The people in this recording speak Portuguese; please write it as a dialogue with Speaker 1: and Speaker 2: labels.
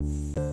Speaker 1: Música